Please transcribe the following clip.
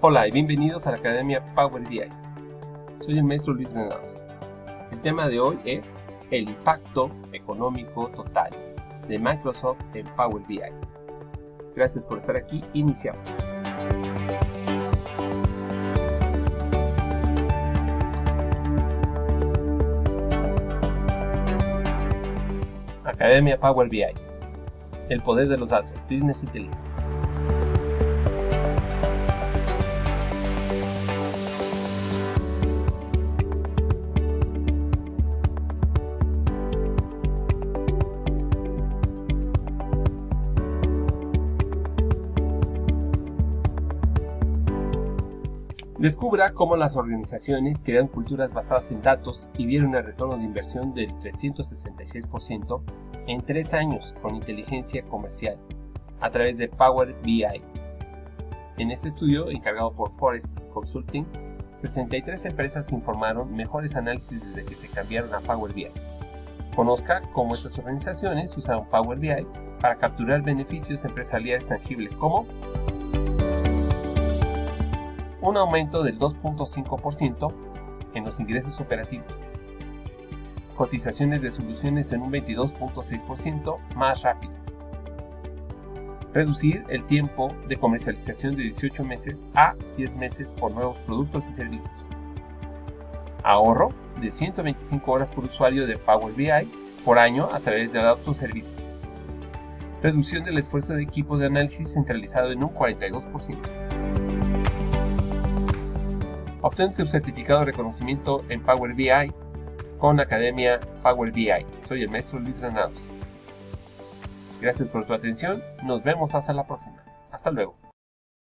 Hola y bienvenidos a la Academia Power BI. Soy el maestro Luis Granados. El tema de hoy es el impacto económico total de Microsoft en Power BI. Gracias por estar aquí. Iniciamos. Academia Power BI. El poder de los datos. Business Intelligence. Descubra cómo las organizaciones crean culturas basadas en datos y vieron el retorno de inversión del 366% en tres años con inteligencia comercial a través de Power BI. En este estudio, encargado por Forest Consulting, 63 empresas informaron mejores análisis desde que se cambiaron a Power BI. Conozca cómo estas organizaciones usaron Power BI para capturar beneficios empresariales tangibles como un aumento del 2.5% en los ingresos operativos, cotizaciones de soluciones en un 22.6% más rápido, reducir el tiempo de comercialización de 18 meses a 10 meses por nuevos productos y servicios, ahorro de 125 horas por usuario de Power BI por año a través del autoservicio, reducción del esfuerzo de equipos de análisis centralizado en un 42%. Obtén tu certificado de reconocimiento en Power BI con Academia Power BI. Soy el maestro Luis Granados. Gracias por tu atención. Nos vemos hasta la próxima. Hasta luego.